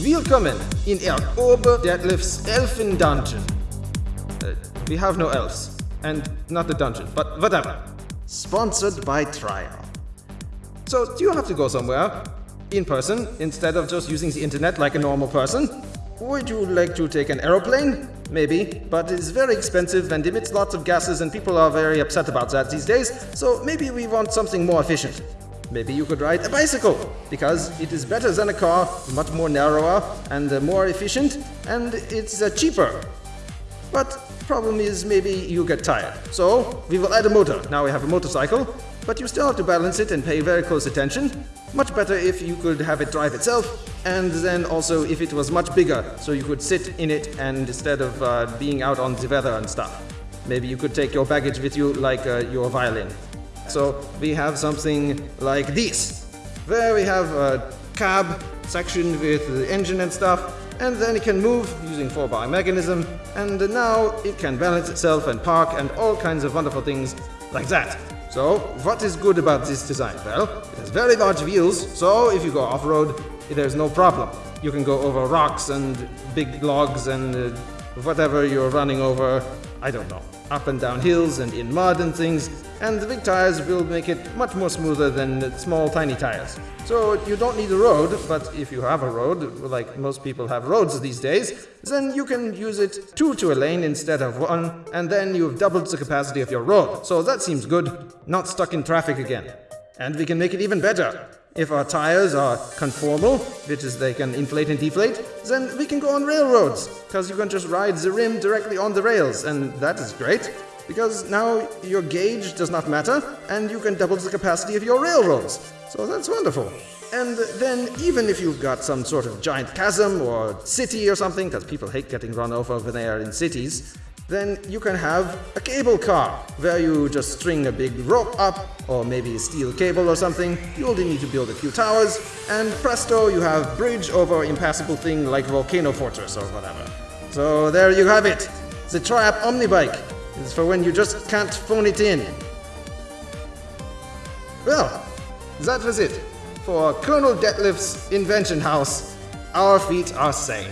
Willkommen in Er Ober Detlef's Elfen Dungeon. Uh, we have no elves. And not the dungeon, but whatever. Sponsored by Trial. So, do you have to go somewhere? In person, instead of just using the internet like a normal person? Would you like to take an aeroplane? Maybe, but it's very expensive and emits lots of gases and people are very upset about that these days, so maybe we want something more efficient. Maybe you could ride a bicycle, because it is better than a car, much more narrower and uh, more efficient, and it's uh, cheaper. But problem is maybe you get tired. So we will add a motor. Now we have a motorcycle, but you still have to balance it and pay very close attention. Much better if you could have it drive itself, and then also if it was much bigger, so you could sit in it and instead of uh, being out on the weather and stuff. Maybe you could take your baggage with you like uh, your violin. So we have something like this, where we have a cab section with the engine and stuff, and then it can move using 4-bar mechanism, and now it can balance itself and park and all kinds of wonderful things like that. So, what is good about this design? Well, it has very large wheels, so if you go off-road, there's no problem. You can go over rocks and big logs and uh, whatever you're running over, I don't know, up and down hills and in mud and things, and the big tires will make it much more smoother than small tiny tires. So you don't need a road, but if you have a road, like most people have roads these days, then you can use it two to a lane instead of one, and then you've doubled the capacity of your road. So that seems good, not stuck in traffic again. And we can make it even better. If our tires are conformal, which is they can inflate and deflate, then we can go on railroads, because you can just ride the rim directly on the rails, and that is great, because now your gauge does not matter, and you can double the capacity of your railroads. So that's wonderful. And then even if you've got some sort of giant chasm or city or something, because people hate getting run over when they are in cities, then you can have a cable car, where you just string a big rope up, or maybe a steel cable or something. You only need to build a few towers, and presto, you have bridge over impassable thing like Volcano Fortress or whatever. So there you have it. The Triap Omnibike is for when you just can't phone it in. Well, that was it. For Colonel Detlef's Invention House, our feet are sane.